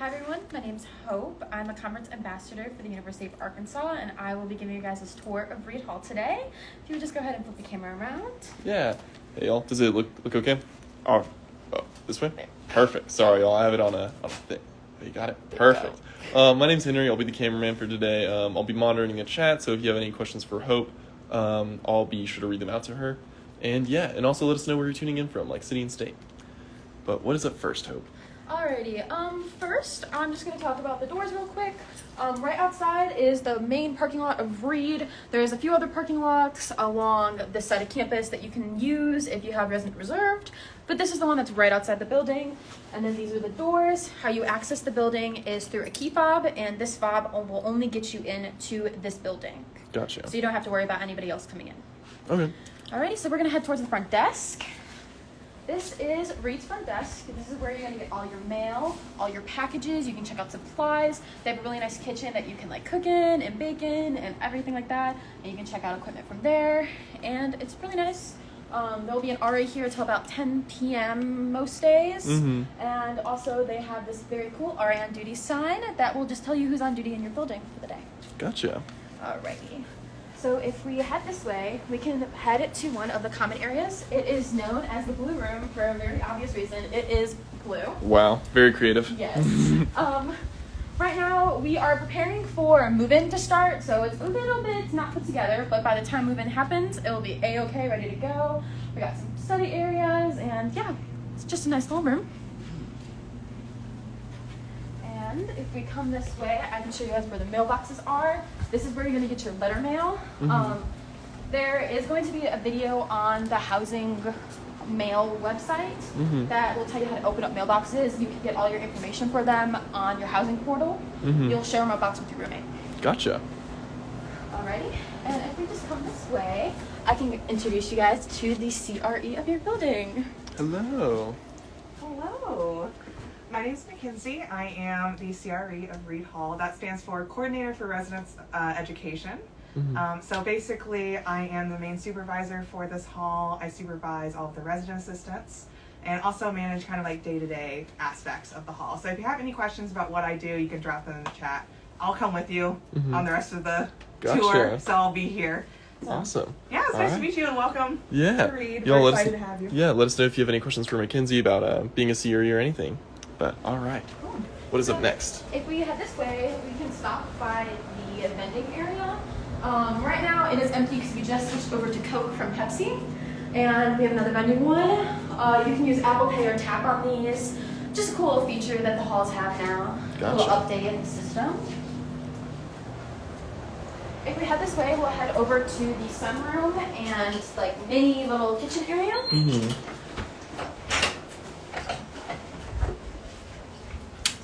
Hi everyone, my name's Hope. I'm a conference ambassador for the University of Arkansas, and I will be giving you guys a tour of Reed Hall today. If you would just go ahead and flip the camera around. Yeah. Hey y'all, does it look look okay? Oh, oh this way. Perfect. Sorry, y'all. I have it on a on a thing. Oh, you got it. Perfect. Um, my name's Henry. I'll be the cameraman for today. Um, I'll be monitoring the chat. So if you have any questions for Hope, um, I'll be sure to read them out to her. And yeah, and also let us know where you're tuning in from, like city and state. But what is up first, Hope? Alrighty, um, first I'm just gonna talk about the doors real quick. Um, right outside is the main parking lot of Reed. There's a few other parking lots along this side of campus that you can use if you have resident reserved, but this is the one that's right outside the building. And then these are the doors. How you access the building is through a key fob, and this fob will only get you into this building. Gotcha. So you don't have to worry about anybody else coming in. Okay. Alrighty, so we're gonna head towards the front desk. This is Reed's front desk. This is where you're gonna get all your mail, all your packages. You can check out supplies. They have a really nice kitchen that you can like cook in and bake in and everything like that. And you can check out equipment from there. And it's really nice. Um, there will be an RA here until about 10 p.m. most days. Mhm. And also they have this very cool RA on duty sign that will just tell you who's on duty in your building for the day. Gotcha. Alrighty. So if we head this way, we can head to one of the common areas. It is known as the blue room for a very obvious reason. It is blue. Wow. Very creative. Yes. um, right now we are preparing for move-in to start, so it's a little bit not put together, but by the time move-in happens, it will be a-okay, ready to go. We got some study areas, and yeah, it's just a nice little room. And if we come this way, I can show you guys where the mailboxes are. This is where you're gonna get your letter mail. Mhm. Um, there is going to be a video on the housing mail website Mhm. that will tell you how to open up mailboxes. You can get all your information for them on your housing portal. Mhm. You'll share a mailbox with your roommate. Gotcha. Alrighty, and if we just come this way, I can introduce you guys to the CRE of your building. Hello. Hello. My name is Mackenzie. I am the CRE of Reed Hall. That stands for Coordinator for Residence uh, Education. Mhm. Um, so basically, I am the main supervisor for this hall. I supervise all of the resident assistants and also manage kind of like day to day aspects of the hall. So if you have any questions about what I do, you can drop them in the chat. I'll come with you Mhm. on the rest of the Gotcha. tour, so I'll be here. So, Awesome. Yeah, it's All nice right. to meet you and welcome. Yeah. To Reed. Y'all let us, to have you. Yeah, let us know if you have any questions for Mackenzie about uh, being a CRE or anything. But all right. What is up next? If we head this way, we can stop by the vending area. Um, right now, it is empty because we just switched over to Coke from Pepsi, and we have another vending one. Uh, you can use Apple Pay or tap on these. Just a cool feature that the halls have now. A little update in the system. If we head this way, we'll head over to the sunroom and like mini little kitchen area. Mm-hmm.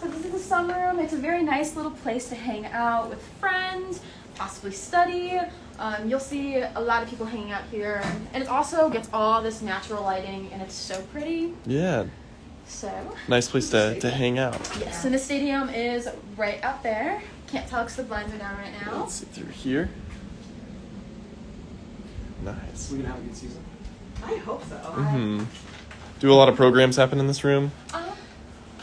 So this is the sunroom. It's a very nice little place to hang out with friends, possibly study. Um, you'll see a lot of people hanging out here, and it also gets all this natural lighting, and it's so pretty. Yeah. So Nice place to, to hang out. yes, and the stadium is right out there. Can't tell because the blinds are down right now. Let's see through here. Nice. We're gonna have a good season. I hope so. Mm-hmm. Do a lot of programs happen in this room? Uh,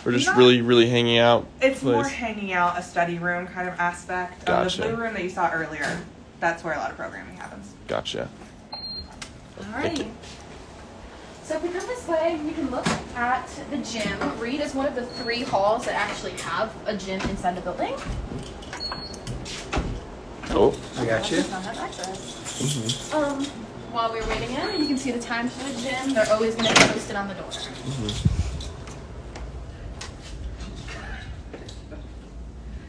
Or just Not- really, really hanging out? It's more hanging out, a study room kind of aspect. Um, Gotcha. the blue room that you saw earlier, that's where a lot of programming happens. Gotcha. Thank you. Alrighty. So if we come this way, you can look at the gym. Reed is one of the three halls that actually have a gym inside the building. Oh. I got you. Not have access. Mm-hmm. Um, while we're waiting in, you can see the times for the gym. They're always going to be posted on the door. Mm-hmm.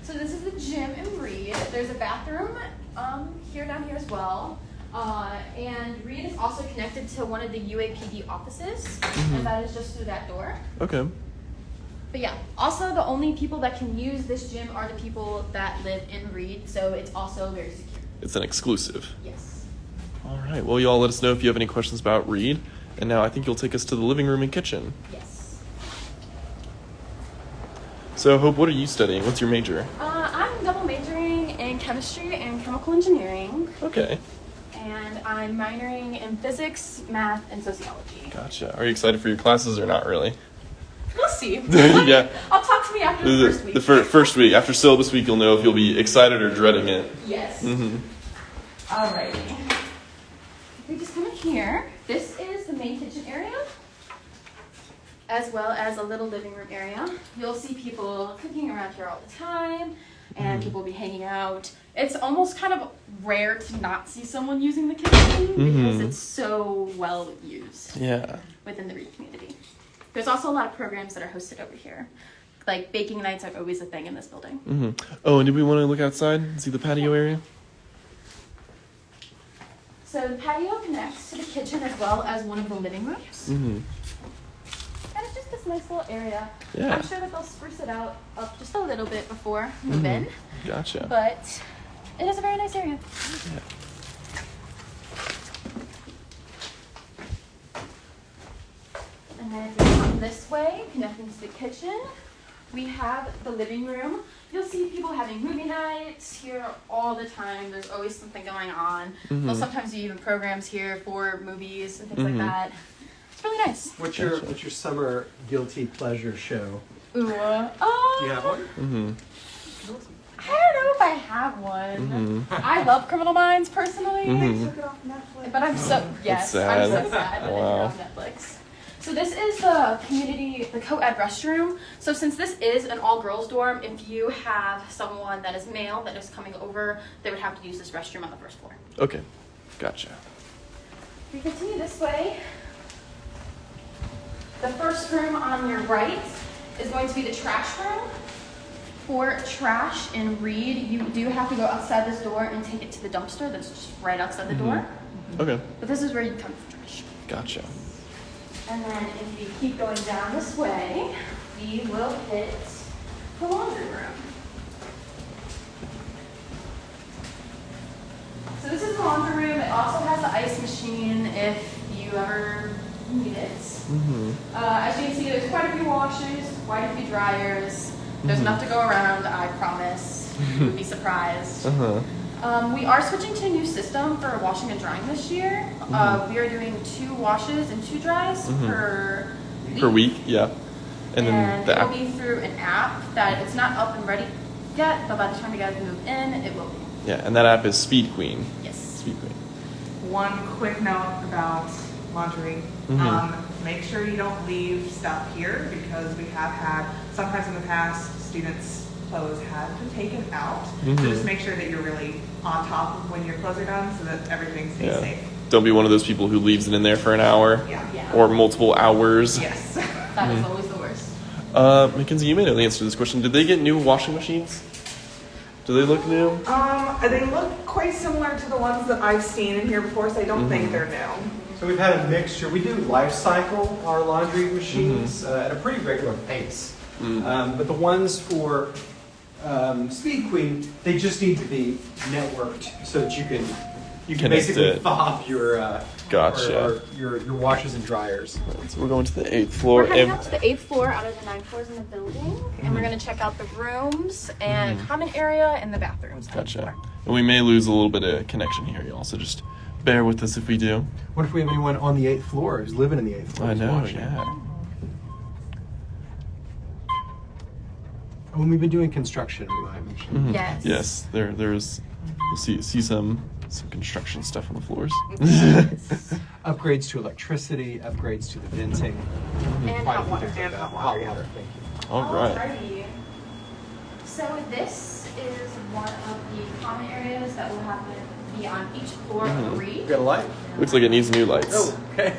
So this is the gym in Reed. There's a bathroom um, here down here as well. Uh, and Reed is also connected to one of the UAPD offices, Mhm. and that is just through that door. Okay. But yeah, also the only people that can use this gym are the people that live in Reed, so it's also very secure. It's an exclusive. Yes. All right. Well, y'all let us know if you have any questions about Reed. And now I think you'll take us to the living room and kitchen. Yes. So, Hope, what are you studying? What's your major? Uh, I'm double majoring in chemistry and chemical engineering, Okay. and I'm minoring in physics, math, and sociology. Gotcha. Are you excited for your classes or not really? We'll see. yeah. I'll talk to me after the The, first week. the fir- first week after syllabus week, you'll know if you'll be excited or dreading it. yes. hmm Alrighty. We just come in here. This is the main kitchen area, as well as a little living room area. You'll see people cooking around here all the time, and people will be hanging out. It's almost kind of rare to not see someone using the kitchen because Mhm. it's so well used Yeah. within the Reed community. There's also a lot of programs that are hosted over here. Like baking nights are always a thing in this building. hmm Oh, and did we want to look outside and see the patio area? So the patio connects to the kitchen as well as one of the living rooms. hmm it's just this nice little area. Yeah. I'm sure that they'll spruce it out up just a little bit before move Mhm. in, Gotcha. but it is a very nice area. Yeah. And then if you come this way, connecting to the kitchen, we have the living room. You'll see people having movie nights here all the time. There's always something going on. They'll Mhm. sometimes do even programs here for movies and things Mhm. like that. It's really nice. What's your What's your summer guilty pleasure show? Ooh. Oh. Do you have one? hmm I don't know if I have one. hmm I love Criminal Minds personally. Mhm. Took it off Netflix. But I'm so yes, I'm sad. so sad that Wow. it's on Netflix. So this is the community, the co-ed restroom. So since this is an all-girls dorm, if you have someone that is male that is coming over, they would have to use this restroom on the first floor. Okay. Gotcha. If you continue this way, the first room on your right is going to be the trash room. For trash and Reed, you do have to go outside this door and take it to the dumpster that's just right outside the door. Mm-hmm. Okay. But this is where you come for trash. Gotcha. And then if you keep going down this way, we will hit the laundry room. So this is the laundry room. It also has the ice machine if you ever need it. hmm Uh, as you can see, there's quite a few washers, quite a few dryers. There's Mhm. enough to go around, I promise. You would be surprised. Uh huh. Um, we are switching to a new system for washing and drying this year. Uh, we are doing two washes and two dries Mhm. per week. Per week, yeah. And And, then the it will be through an app that it's not up and ready yet, but by the time you guys move in, it will be. Yeah, and that app is Speed Queen. Yes. Speed Queen. One quick note about laundry. Mhm. Um, make sure you don't leave stuff here because we have had, sometimes in the past, students' clothes have been taken out. Mhm. So just make sure that you're really on top of when your clothes are done so that everything stays Yeah. safe. Don't be one of those people who leaves it in there for an hour Yeah. Yeah. or multiple hours. Yes. That is always the worst. Uh, Mackenzie, you may know the answer to this question. Did they get new washing machines? Do they look new? Um, they look quite similar to the ones that I've seen in here before, so I don't Mhm. think they're new. So we've had a mixture. We do life cycle our laundry machines uh, at a pretty regular pace. Mm. Um, but the ones for um, Speed Queen, they just need to be networked so that you can you can Connect basically it. fob your uh, Gotcha. or, or your your washers and dryers. So we're going to the eighth floor. We're heading and- up to the eighth floor out of the nine floors in the building, and we're going to check out the rooms and Mhm. common area and the bathrooms. Gotcha. And we may lose a little bit of connection here, y'all. So just bear with us if we do. What if we have anyone on the eighth floor who's living in the eighth floor? I know, watching? yeah. When we've been doing construction, we might mention. Mhm. Yes. Yes. There, there's. We'll see see some some construction stuff on the floors. Upgrades to electricity, upgrades to the venting. And quite a hot water. things like And hot water, yeah. Thank you. All right. Alrighty. So this is one of the common areas that will have to be on each floor of Reed. Got a light? Looks like it needs new lights. Oh, okay.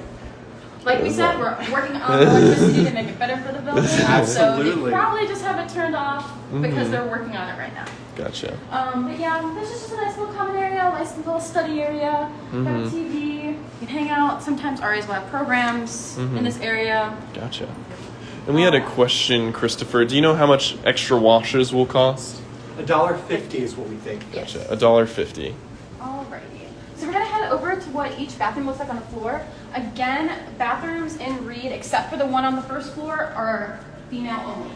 Like we said, we're working on electricity to make it better for the building. Absolutely. So Absolutely. they probably just have it turned off because Mhm. they're working on it right now. Gotcha. Um, but yeah, this is just a nice little common area, nice little study area. Got a Mhm. TV, you can hang out. Sometimes RAs will have programs Mhm. in this area. Gotcha. And we had a question, Christopher. Do you know how much extra washes will cost? A dollar fifty is what we think. Gotcha. A dollar fifty. Alrighty. So we're gonna head over to what each bathroom looks like on the floor. Again, bathrooms in Reed, except for the one on the first floor, are female only.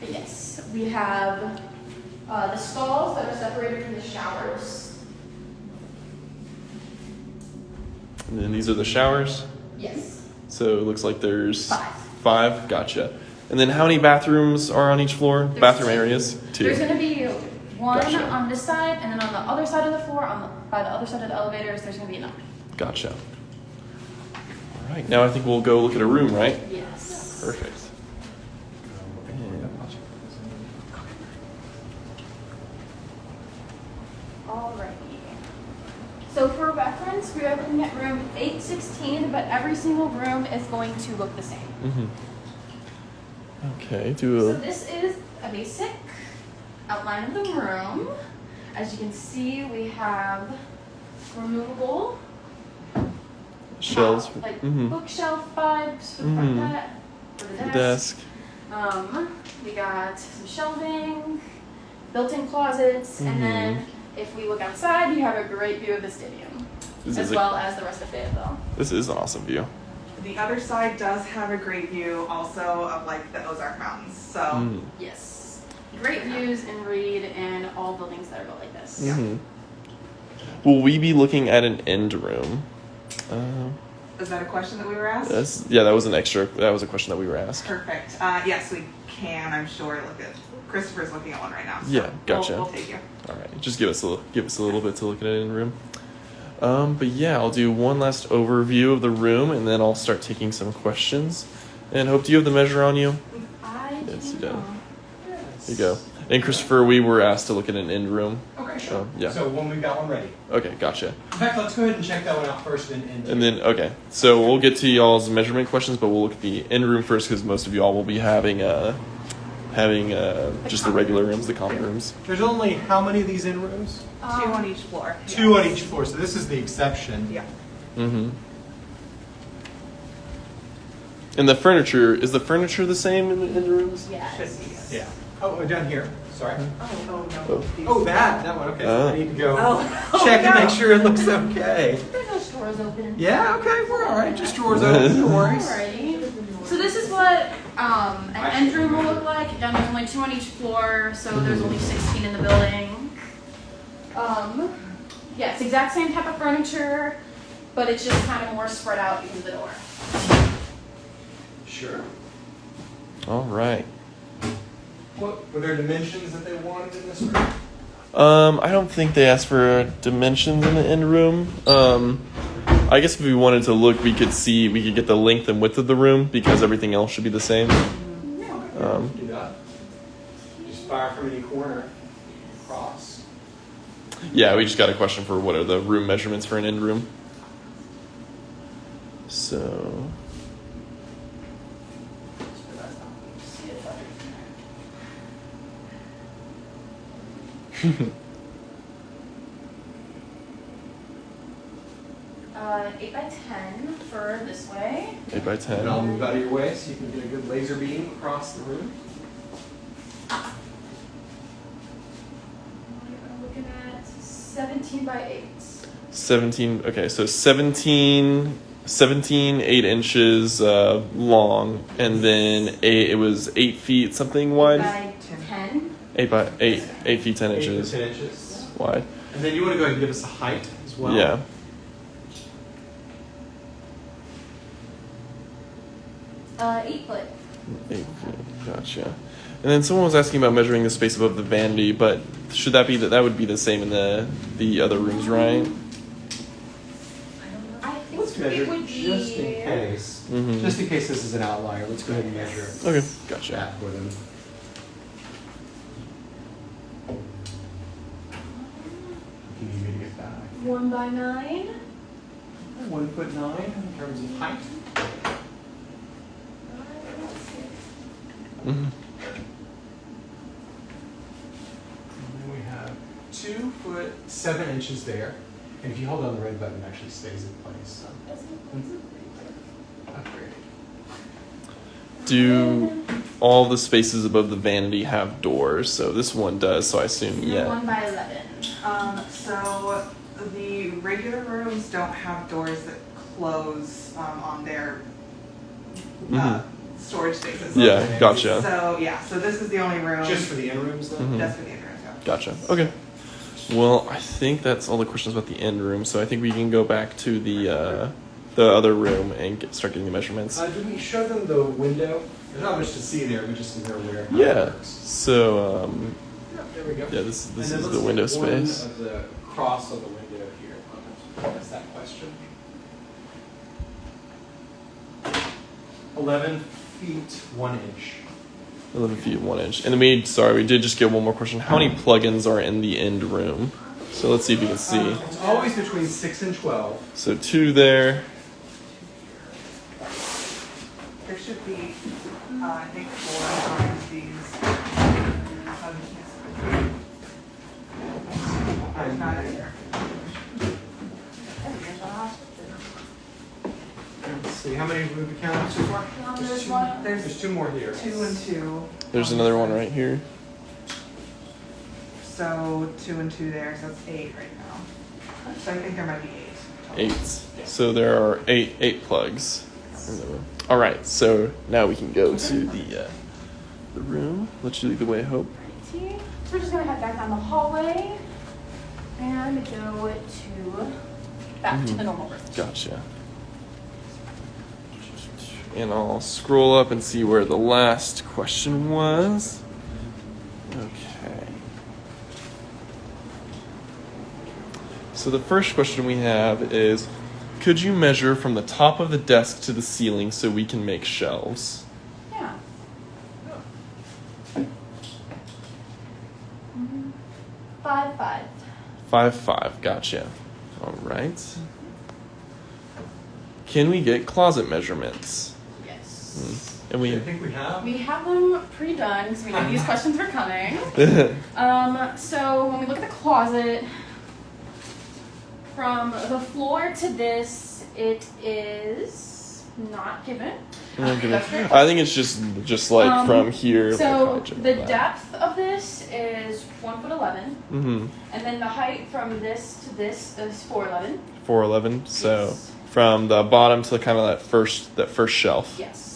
But yes, we have uh, the stalls that are separated from the showers. And then these are the showers. Yes. So it looks like there's Five. Five. Gotcha. And then how many bathrooms are on each floor? There's Bathroom two. areas. Two. There's gonna be one Gotcha. on this side, and then on the other side of the floor, on the, by the other side of the elevators, there's gonna be another. Gotcha. All right. Now I think we'll go look at a room, right? Yes. Perfect. Alrighty. So for reference, we are looking at room 816, but every single room is going to look the same. Mm-hmm. Okay. Do So this is a basic outline of the room. As you can see, we have removable shelves. top, like mm-hmm. bookshelf vibes for the front de- for the desk. Desk. Um, we got some shelving, built-in closets, Mhm. and then if we look outside, you have a great view of the stadium, This as is a- well as the rest of Fayetteville. This is an awesome view. The other side does have a great view also of like the Ozark Mountains. So Mm. Yes, great views in Reed and all buildings that are built like this. Mhm. Will we be looking at an end room? Um, is that a question that we were asked? that's, yeah, that was an extra. That was a question that we were asked. Perfect. Uh, yes, we can. I'm sure. Look at Christopher's looking at one right now. So Yeah, gotcha. We'll, we'll take you. All right, just give us a little, give us a little bit to look at it in room. Um, but yeah, I'll do one last overview of the room, and then I'll start taking some questions. And hope do you have the measure on you? I Yes, do you do. Know. There you go. And Christopher, we were asked to look at an end room. Okay, So, sure. yeah. So when we've got one ready. Okay, gotcha. In fact, let's go ahead and check that one out first and, and, And then okay, so we'll get to y'all's measurement questions, but we'll look at the end room first because most of y'all will be having uh, having uh, just the regular rooms, the common rooms. there's only how many of these end rooms? Two Um, on each floor. Two Yes. on each floor. So this is the exception. Yeah. Mm-hmm. And the furniture is the furniture the same in the, end rooms? Yes. Should be. Yes. Yeah. Oh, down here. Sorry. Oh, oh no. Oh. Oh, that that one. Okay. So Ah. I need to go Oh, check oh, to no. make sure it looks okay. There's no stores open. Yeah. Okay. We're all right. Just drawers open. No worries. Alrighty. So this is what um, an end room will look like. Again, there's only two on each floor, so there's only 16 in the building. Um, yeah, it's exact same type of furniture, but it's just kind of more spread out because of the door. Sure. All right. What were there dimensions that they wanted in this room? Um, I don't think they asked for dimensions in the end room. Um, I guess if we wanted to look, we could see we could get the length and width of the room because everything else should be the same. Um, Do that. Just fire from any corner. Cross. Yeah, we just got a question for what are the room measurements for an end room. So, Uh, 8 by 10 for this way. eight by 10. And I'll move out of your way so you can get a good laser beam across the room. I'm looking at 17 by 8. 17 okay so 17 17 8 inches uh, long and then eight, it was 8 feet something wide By 10. 8 by 8 8 feet 10 Eight to inches Ten inches. wide And then you want to go ahead and give us a height as well. yeah Uh, 8 foot. 8 feet gotcha and then someone was asking about measuring the space above the vanity but should that be that that would be the same in the the other rooms right I think Let's it measure would be. just in case. Mhm. Just in case this is an outlier, let's go ahead and measure okay gotcha that for them. Can you me to get back? 1 by 9. One foot nine in terms of height. Mhm. And then we have two foot seven inches there. And if you hold down the red button, it actually stays in place. So upgrade. do all the spaces above the vanity have doors so this one does so i assume yeah 1 by 11. Um, so the regular rooms don't have doors that close um, on their uh, storage spaces. Yeah gotcha So yeah, so this is the only room. Just for the in rooms though? Mhm. Just for the entrance. Yeah. Gotcha. Okay. Well, I think that's all the questions about the end room. So I think we can go back to the uh, the other room and get, start getting the measurements. Uh, did we show them the window? There's not much to see there, We just so they're aware. how it yeah. works. So um, Yeah, there we go. yeah, this this is the let's window one space. Of the cross of the window here. What's that question. 11 feet, 1 inch. 11 feet, 1 inch. And then we, sorry, we did just get one more question. How many plugins are in the end room? So let's see if you can see. Uh, it's always between 6 and 12. So 2 there. There should be, uh, I think, 4. How many have we counted so far? Um, There's there's two- one. There's There's two more here. two and two. There's another one right here. So two and two there, so it's eight right now. So I think there might be eight. Eight. So there are eight eight plugs in the room. All right. So now we can go to the uh, the room. Let you lead the way, Hope. Righty. So we're just gonna head back down the hallway and go to back to Mhm. the normal room. Gotcha. And I'll scroll up and see where the last question was. Okay. So the first question we have is Could you measure from the top of the desk to the ceiling so we can make shelves? Yeah. Five five. Five five, gotcha. All right. Can we get closet measurements? Yes. And I we. think we have. We have them pre-done because we knew these questions were coming. Um, so when we look at the closet, from the floor to this, it is not given. I'm I think it's just just like Um, from here. So the depth of this is one foot eleven, Mm-hmm. and then the height from this to this is four eleven. Four eleven. So Yes. from the bottom to kind of that first that first shelf. Yes.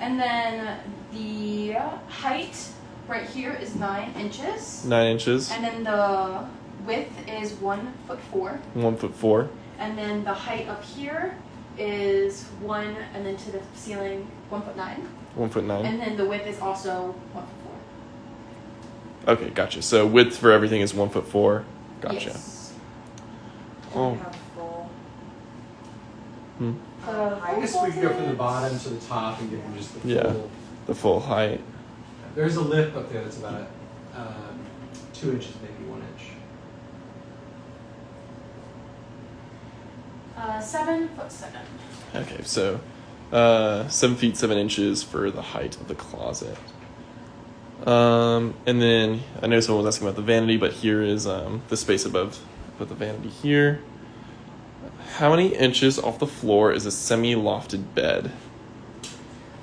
And then the height right here is nine inches, Nine inches. and then the width is one foot four. One foot four. And then the height up here is one, and then to the ceiling, one foot nine. One foot nine. And then the width is also one foot four. Okay, gotcha. So width for everything is one foot four. Gotcha. Yes. Oh. We have full. Hmm. The I guess we could go from the bottom to the top and give them just the full. Yeah. The full height. There's a lip up there that's about um, two inches, maybe one inch. Uh, seven foot seven. Okay, so uh, seven feet seven inches for the height of the closet. Um, and then I know someone was asking about the vanity, but here is um, the space above above the vanity here. How many inches off the floor is a semi-lofted bed?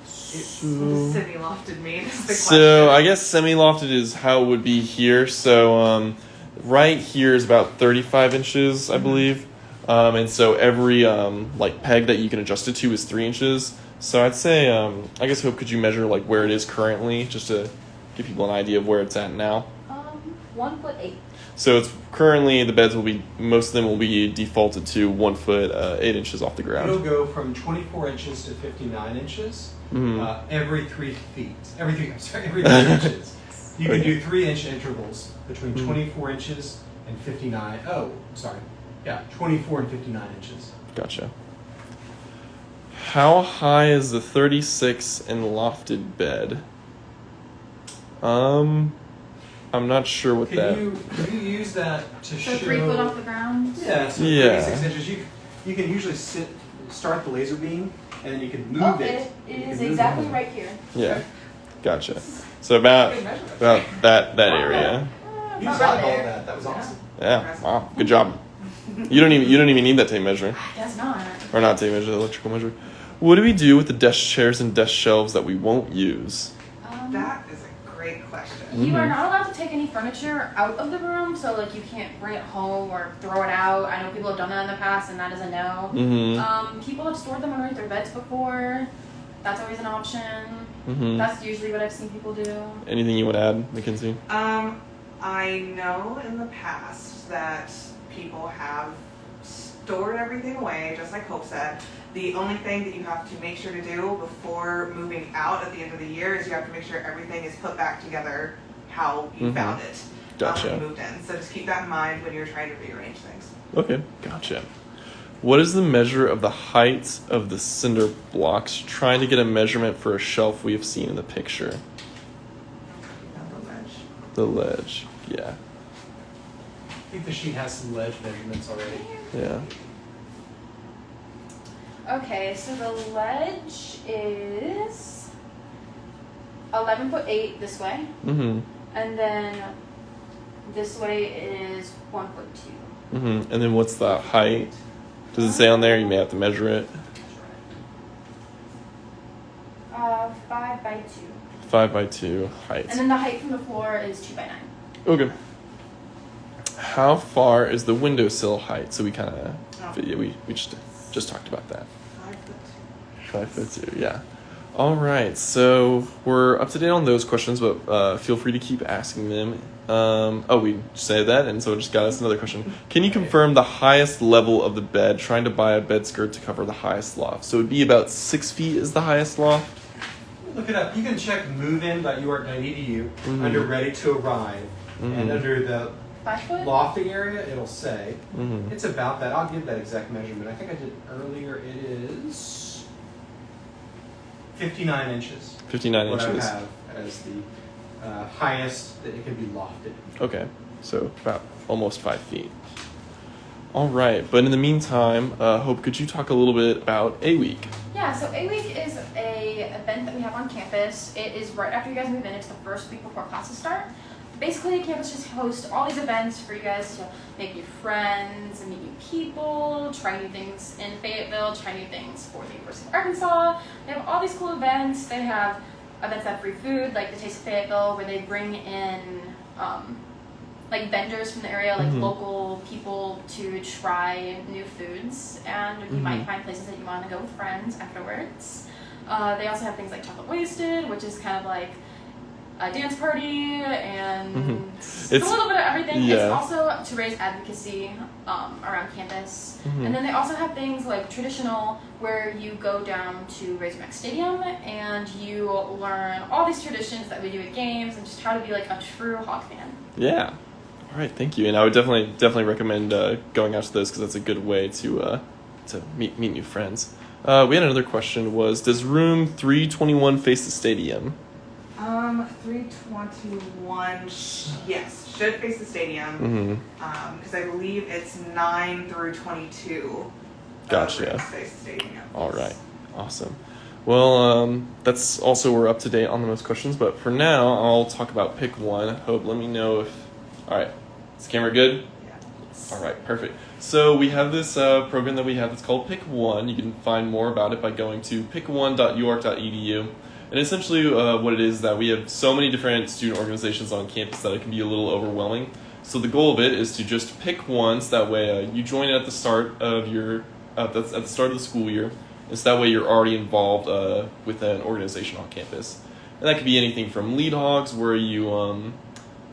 So- semi-lofted mean So I guess semi-lofted is how it would be here. So um, right here is about 35 inches, I believe. Um, and so every um, like peg that you can adjust it to is three inches. So I'd say, um, I guess, Hope, could you measure like where it is currently, just to give people an idea of where it's at now? One foot eight. So it's currently the beds will be most of them will be defaulted to one foot uh, eight inches off the ground. It'll go from 24 inches to 59 inches Mhm. uh, every three feet. Every three, I'm sorry, every three inches. You can Okay. do three inch intervals between Mhm. 24 inches and 59. Oh, sorry. Yeah, 24 and 59 inches. Gotcha. How high is the 36 and lofted bed? Um, I'm not sure what Can that. you can you use that to So show? three foot off the ground. Yeah, so Yeah. 36 inches. You you can usually sit start the laser beam and then you can move Oh, it. it, You it can is move it exactly on. right here. Yeah, gotcha. So about Good measurement. about that that area. Uh, You about saw right all there. that. That was awesome. Yeah. Wow. Good job. You don't even you don't even need that tape measure I guess not. or not tape measure, the electrical measure. What do we do with the desk chairs and desk shelves that we won't use? Um, That is a great. You are Mhm. not allowed to take any furniture out of the room, so like you can't bring it home or throw it out. I know people have done that in the past, and that is a no. Mm-hmm. Um, people have stored them underneath their beds before. That's always an option. Mm-hmm. That's usually what I've seen people do. Anything you would add, Mackenzie? Um, I know in the past that people have stored everything away, just like Hope said. The only thing that you have to make sure to do before moving out at the end of the year is you have to make sure everything is put back together how you Mhm. found it um, Gotcha. when you moved in. So just keep that in mind when you're trying to rearrange things. Okay, gotcha. What is the measure of the heights of the cinder blocks? Trying to get a measurement for a shelf we have seen in the picture. The ledge. The ledge. Yeah. I think the sheet has some ledge measurements already. Yeah. Okay, so the ledge is eleven foot eight this way, Mm-hmm. And then this way is one foot two. Mm-hmm. And then what's the height? Does it say on there? You may have to measure it. Uh, five by two, Five by two height. and then the height from the floor is two by nine. Okay. How far is the windowsill height? So we kind of, Oh. yeah, we we just just talked about that. Five foot two. Five foot two, yeah. All right, so we're up to date on those questions, but uh, feel free to keep asking them. Um, oh, we said that, and so it just got us another question. Can you confirm the highest level of the bed? Trying to buy a bed skirt to cover the highest loft, so it'd be about six feet is the highest loft. Look it up. You can check movein.uark.edu Mhm. under ready to arrive. Mhm. And under the Five lofting area, it'll say. Mm-hmm. It's about that. I'll give that exact measurement. I think I did earlier. It is 59 inches. Fifty-nine what inches. I have as the uh, highest that it can be lofted. Okay, so about almost five feet. All right, but in the meantime, uh, Hope, could you talk a little bit about A Week? Yeah, so A Week is a event that we have on campus. It is right after you guys move in. It's the first week before classes start. Basically, campus just hosts all these events for you guys to make new friends and meet new people, try new things in Fayetteville, try new things for the University of Arkansas. They have all these cool events. They have events that have free food, like the Taste of Fayetteville, where they bring in um, like vendors from the area, like Mhm. local people to try new foods, and you might Mhm. find places that you want to go with friends afterwards. Uh, they also have things like Chocolate Wasted, which is kind of like a dance party, and Mhm. it's, a little bit of everything. It's also to raise advocacy um, around campus. Mhm. And then they also have things like traditional, where you go down to Razorback Stadium and you learn all these traditions that we do at games, and just how to be like a true Hog fan. Yeah. All right, thank you. And I would definitely definitely recommend uh, going out to those because that's a good way to uh, to meet meet new friends. Uh, we had another question: Was does room three twenty one face the stadium? Um, 321, yes, should face the stadium. Mm-hmm. because I believe it's 9 through 22. Gotcha. face the stadium. All right, awesome. Well, um, that's also we're up to date on the most questions. But for now, I'll talk about pick one. Hope, let me know if. All right, is the camera good? Yeah. All right, perfect. So we have this uh, program that we have that's called Pick One. You can find more about it by going to pick1.uark.edu. And essentially, uh, what it is that we have so many different student organizations on campus that it can be a little overwhelming. So the goal of it is to just pick one, so that way uh, you join it at the start of your uh, that's at the start of the school year. And so that way you're already involved uh, with an organization on campus. And that could be anything from lead hogs, where you um,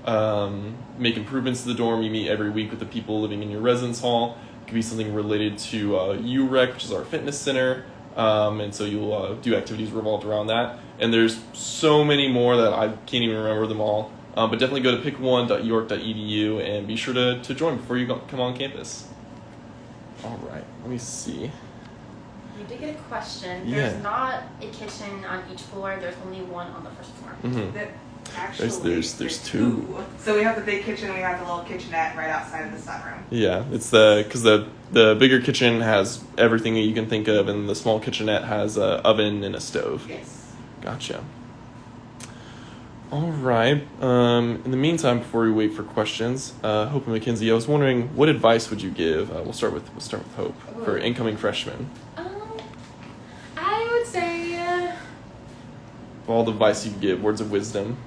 um, make improvements to the dorm. You meet every week with the people living in your residence hall. It could be something related to uh, UREC, which is our fitness center. Um, and so you'll uh, do activities revolved around that. And there's so many more that I can't even remember them all. Um, but definitely go to pick1.uark.edu and be sure to, to join before you go, come on campus. All right, let me see. You did get a question. Yeah. There's not a kitchen on each floor. There's only one on the first floor. hmm That actually, there's- there's two. So we have the big kitchen, we have the little kitchenette right outside of the sunroom. Yeah, it's the because the the bigger kitchen has everything that you can think of, and the small kitchenette has a oven and a stove. Yes. Gotcha. All right. Um, in the meantime, before we wait for questions, uh, Hope and Mackenzie, I was wondering what advice would you give? Uh, we'll start with we'll start with Hope for incoming freshmen. Um, I would say uh, All the advice you could give, words of wisdom.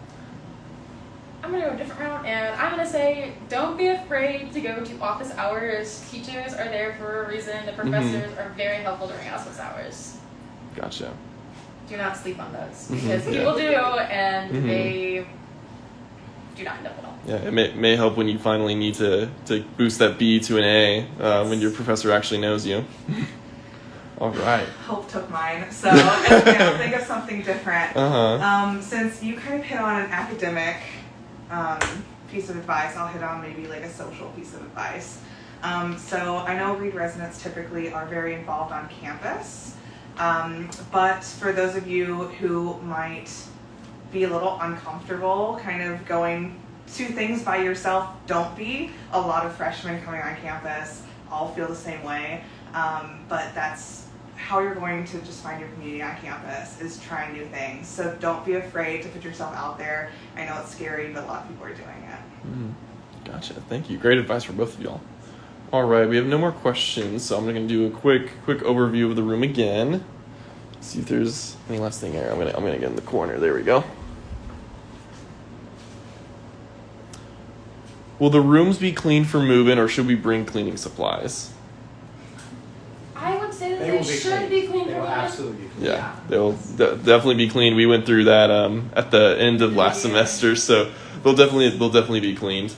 I'm gonna go a different route, and I'm gonna say don't be afraid to go to office hours. Teachers are there for a reason. The professors are very helpful during office hours. Gotcha. Do not sleep on those Mhm, because yeah. people do, and Mhm. they do not end up at all. Yeah, it may, may help when you finally need to, to boost that B to an A uh, when your professor actually knows you. All right. Hope took mine. So okay, I'll think of something different. Uh huh. Um, since you kind of hit on an academic um, piece of advice, I'll hit on maybe like a social piece of advice. Um, so I know Reed residents typically are very involved on campus, um, but for those of you who might be a little uncomfortable kind of going to things by yourself, don't be. A lot of freshmen coming on campus all feel the same way, um, but that's how you're going to just find your community on campus is trying new things. So don't be afraid to put yourself out there. I know it's scary, but a lot of people are doing it. Mhm. Gotcha. Thank you. Great advice for both of y'all. All right, we have no more questions, so I'm gonna do a quick quick overview of the room again. See if there's any last thing here. I'm gonna I'm gonna get in the corner. There we go. Will the rooms be clean for move-in, or should we bring cleaning supplies? I would say that They they, will be should clean. be clean They will absolutely be clean. Yeah, Yeah. they'll de- definitely be cleaned. We went through that um, at the end of last Yeah. semester, so they'll definitely they'll definitely be cleaned.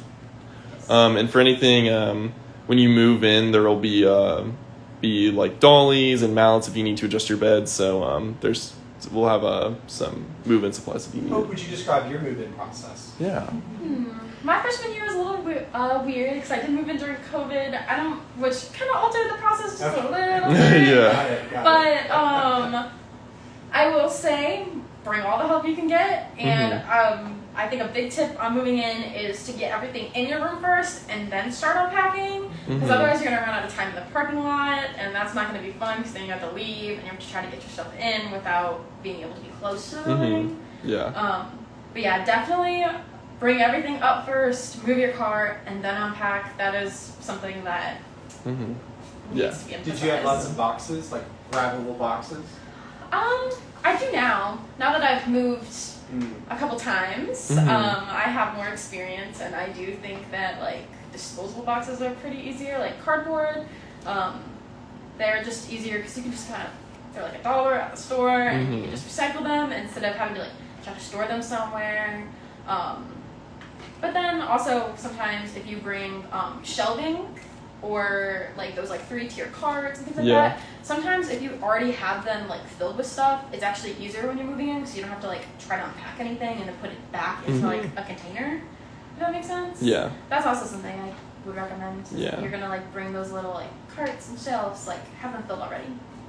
Um, and for anything, um, when you move in, there will be uh, be like dollies and mallets if you need to adjust your bed. So um, there's we'll have uh, some move-in supplies if you need Hope, would you describe your move-in process? Yeah. Hmm. My freshman year was a little bit uh, weird because I did move in during COVID. I don't, which kind of altered the process just a little bit. Yeah. Got it, got. But um, I will say, bring all the help you can get, and um, I think a big tip on moving in is to get everything in your room first, and then start unpacking. Because Mhm. otherwise, you're gonna run out of time in the parking lot, and that's not gonna be fun. Because then you have to leave, and you have to try to get yourself in without being able to be close to the Mhm. building. Yeah. Um, but yeah, definitely bring everything up first, move your car, and then unpack. That is something that hmm needs Yeah. to be Did you have lots of boxes, like grabbable boxes? Um, I do now. Now that I've moved Mm. a couple times, Mhm. um, I have more experience, and I do think that like disposable boxes are pretty easier, like cardboard. Um, they're just easier because you can just kind of they're like a dollar at the store, and you Mhm. can just recycle them instead of having to like try to store them somewhere. Um, but then also sometimes if you bring um, shelving or like those like three tier carts and things like Yeah. that. Sometimes if you already have them like filled with stuff, it's actually easier when you're moving in because you don't have to like try to unpack anything and then put it back into Mhm. like a container. If that makes sense. Yeah. That's also something I would recommend. Yeah. If you're gonna like bring those little like carts and shelves, like have them filled already.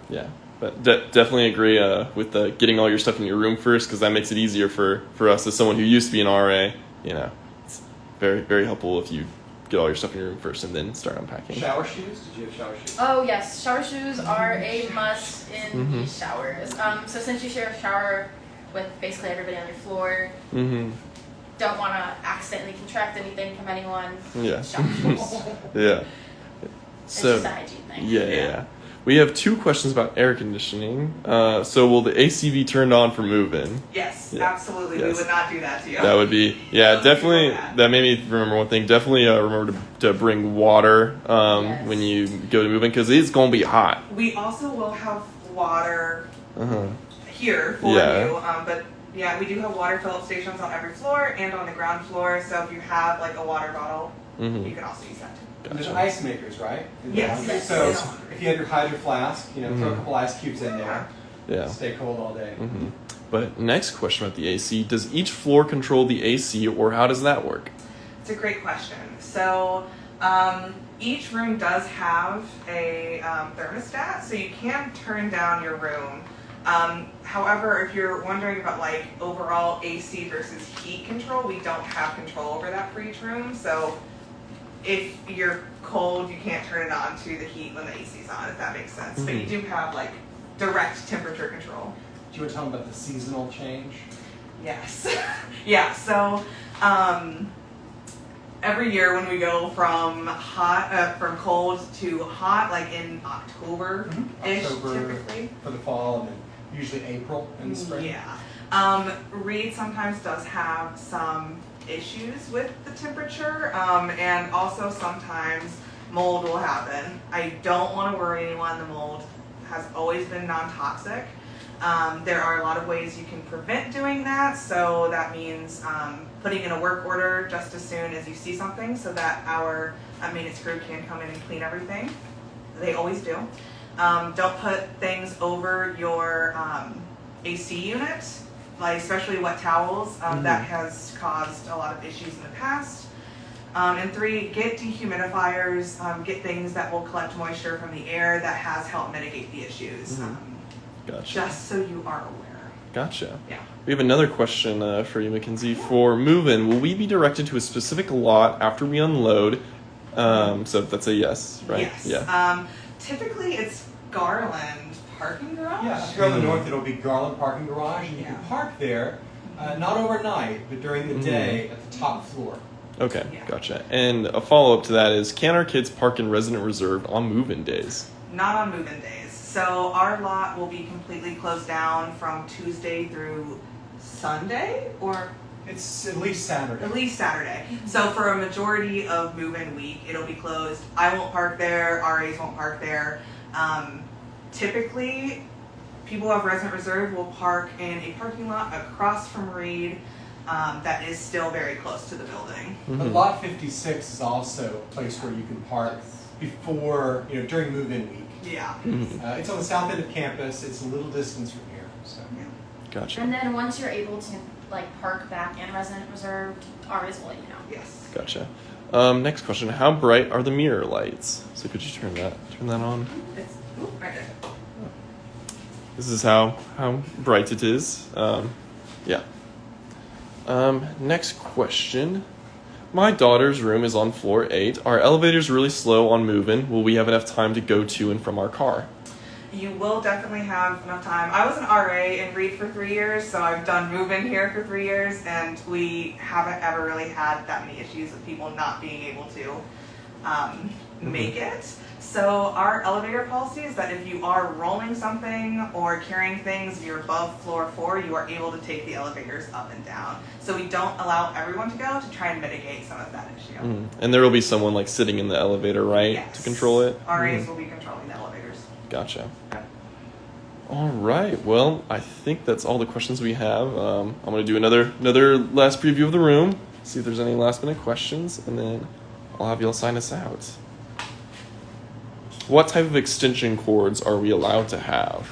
Yeah, but de- definitely agree uh, with the getting all your stuff in your room first because that makes it easier for for us as someone who used to be an RA. You know, it's very very helpful if you get all your stuff in your room first and then start unpacking. Shower shoes? Did you have shower shoes? Oh yes, shower shoes are a must in Mhm. these showers. Um, so since you share a shower with basically everybody on your floor, Mm-hmm. don't want to accidentally contract anything from anyone. Yeah. Shower shoes. yeah. it's So just a hygiene thing. yeah, yeah, yeah. We have two questions about air conditioning. Uh, so will the AC be turned on for move-in? Yes, Yeah. absolutely. Yes. We would not do that to you. That would be yeah, Don't do definitely. that. That made me remember one thing. Definitely uh, remember to, to bring water um, Yes. when you go to move in because it's gonna be hot. we also will have water Uh-huh. here for Yeah. you, um, but yeah, we do have water fill up stations on every floor and on the ground floor. So if you have like a water bottle, hmm you can also use that too. And There's ice makers, right? Yes, laundry. yes. So Yes. if you have your hydro flask, you know, throw a Mhm. couple ice cubes in there. Yeah. Stay cold all day. hmm But next question about the AC: Does each floor control the AC, or how does that work? It's a great question. So um, each room does have a um, thermostat, so you can turn down your room. Um, however, if you're wondering about like overall AC versus heat control, we don't have control over that for each room. So if you're cold, you can't turn it on to the heat when the AC's on, if that makes sense. But you Mhm. do have like direct temperature control. Do you want to tell them about the seasonal change? Yes. yeah. So um, every year when we go from hot, uh, from cold to hot, like in October ish, October typically. for the fall and then usually April in the spring. Yeah. Um, Reed sometimes does have some issues with the temperature, um, and also sometimes mold will happen. I don't want to worry anyone. The mold has always been non-toxic. Um, there are a lot of ways you can prevent doing that. So that means um, putting in a work order just as soon as you see something, so that our uh, maintenance crew can come in and clean everything. They always do. Um, don't put things over your um, AC unit, like especially wet towels. Um, That has caused a lot of issues in the past. Um, and three, get dehumidifiers. Um, get things that will collect moisture from the air. That has helped mitigate the issues. Um, Gotcha. just so you are aware. Gotcha. Yeah. We have another question uh, for you, Mackenzie. For move-in, will we be directed to a specific lot after we unload? Um, so that's a yes, right? Yes. Yeah. Um, typically, it's Garland parking garage. Yeah, if you're on the Mhm. north, it'll be Garland Parking Garage, and you can park there, uh, not overnight, but during the Mhm. day at the top floor. Okay. Yeah. Gotcha. And a follow-up to that is, can our kids park in resident reserve on move-in days? Not on move-in days. So our lot will be completely closed down from Tuesday through Sunday, or It's at least Saturday. at least Saturday. So for a majority of move-in week, it'll be closed. I won't park there. RAs won't park there. Um, typically, people who have resident reserve will park in a parking lot across from Reid. Um, that is still very close to the building. But Mhm. lot 56 is also a place where you can park before, you know, during move-in week. Yeah. Mhm. Uh, it's on the south end of campus. It's a little distance from here, so. Gotcha. And then once you're able to like park back in resident reserved, RAs will let you know. Yes. Gotcha. Um, next question: How bright are the mirror lights? So could you turn that turn that on? It's oop, right there. This is how how bright it is. Um, yeah. Um, next question. My daughter's room is on floor eight. Are elevators really slow on move-in? Will we have enough time to go to and from our car? You will definitely have enough time. I was an RA in Reid for three years, so I've done move-in here for three years, and we haven't ever really had that many issues with people not being able to um, make it. So our elevator policy is that if you are rolling something or carrying things, if you're above floor four, you are able to take the elevators up and down. So we don't allow everyone to go to try and mitigate some of that issue. Mhm. And there will be someone like sitting in the elevator, right, Yes. to control it. RAs Mhm. will be controlling the elevators. Gotcha. All right. Well, I think that's all the questions we have. Um, I'm gonna do another another last preview of the room. See if there's any last minute questions, and then I'll have y'all sign us out. What type of extension cords are we allowed to have?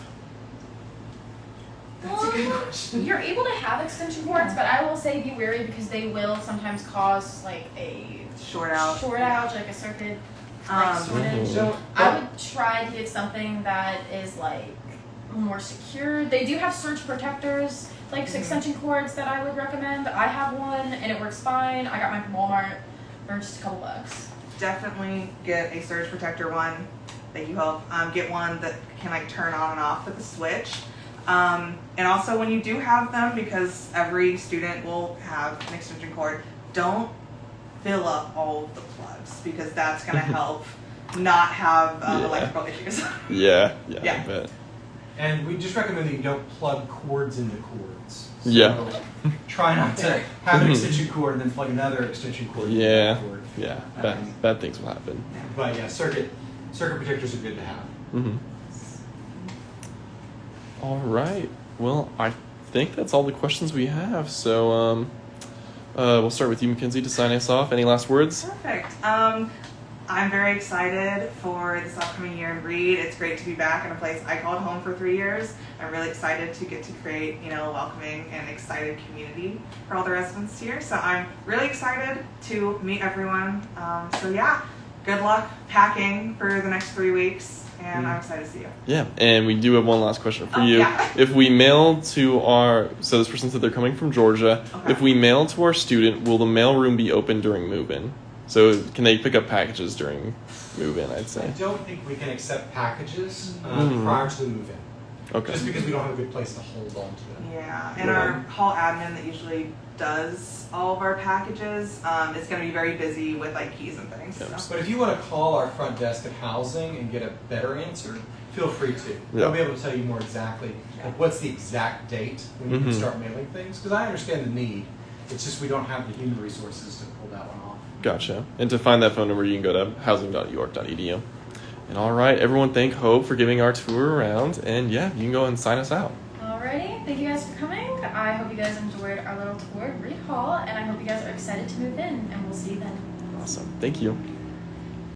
That's a good question. You're able to have extension cords, but I will say be wary because they will sometimes cause like a Short out. short outage, like a circuit Um, shortage. Mhm. So, I would try to get something that is like more secure. They do have surge protectors, like Mhm. extension cords that I would recommend. I have one and it works fine. I got mine from Walmart for just a couple bucks. definitely get a surge protector one. Thank you, Hope. Um, get one that can like turn on and off with a switch. Um, and also when you do have them, because every student will have an extension cord, don't fill up all of the plugs because that's gonna help not have um, Yeah. electrical issues. Yeah. Yeah. Yeah. I bet. and we just recommend that you don't plug cords into cords. So Yeah. Try not to have an extension cord and then plug another extension cord. into Yeah. that cord. Yeah. Bad Um, bad things will happen. But yeah, circuit circuit protectors are good to have. Mm-hmm. All right. Well, I think that's all the questions we have. So, um, uh, we'll start with you, Mackenzie, to sign us off. Any last words? Perfect. Um, I'm very excited for this upcoming year in Reid. It's great to be back in a place I called home for three years. I'm really excited to get to create, you know, a welcoming and excited community for all the residents here. So I'm really excited to meet everyone. Um, so yeah, good luck packing for the next three weeks, and I'm excited to see you. Yeah, and we do have one last question for Oh, you. yeah. If we mail to our, so this person said they're coming from Georgia. Okay. If we mail to our student, will the mail room be open during move-in? So can they pick up packages during move-in? I'd say. I don't think we can accept packages uh, Mhm. prior to the move-in, Okay. just because we don't have a good place to hold on to them. Yeah, and our hall admin that usually does all of our packages um, is going to be very busy with like keys and things. Yep. So. But if you want to call our front desk at housing and get a better answer, feel free to. They'll be able to tell you more exactly like what's the exact date when you Mhm. can start mailing things. Because I understand the need. It's just we don't have the human resources to pull that one off. Gotcha. And to find that phone number, you can go to housing.uark.edu. And all right, everyone, thank Hope for giving our tour around. And yeah, you can go and sign us out. Um, thank you guys for coming. I hope you guys enjoyed our little tour of Reid Hall, and I hope you guys are excited to move in, and we'll see you then. Awesome. Thank you.